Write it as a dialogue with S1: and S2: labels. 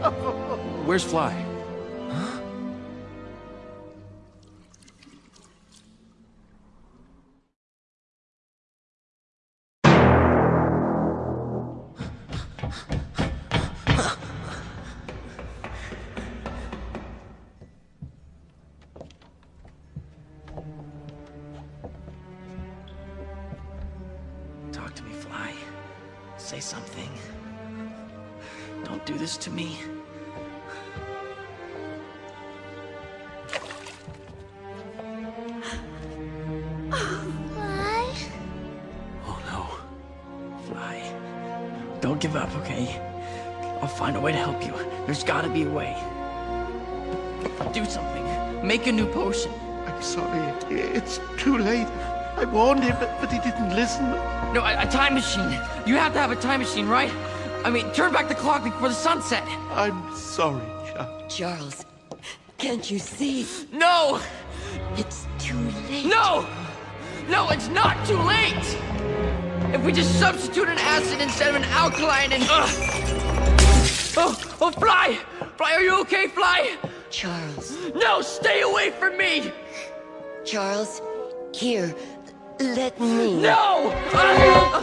S1: Where's Fly?
S2: Talk to me, Fly. Say something. Don't do this to me.
S3: Why?
S2: Oh no. Fly. Don't give up, okay? I'll find a way to help you. There's gotta be a way. Do something. Make a new potion.
S4: I'm sorry. It's too late. I warned him, but, but he didn't listen.
S2: No, a, a time machine. You have to have a time machine, right? I mean, turn back the clock before the sunset.
S4: I'm sorry, Chuck.
S5: Charles, can't you see?
S2: No!
S5: It's too late.
S2: No! No, it's not too late! If we just substitute an acid instead of an alkaline and... Ugh. Oh, oh, Fly! Fly, are you okay, Fly?
S5: Charles,
S2: No, stay away from me!
S5: Charles, here, let me.
S2: No!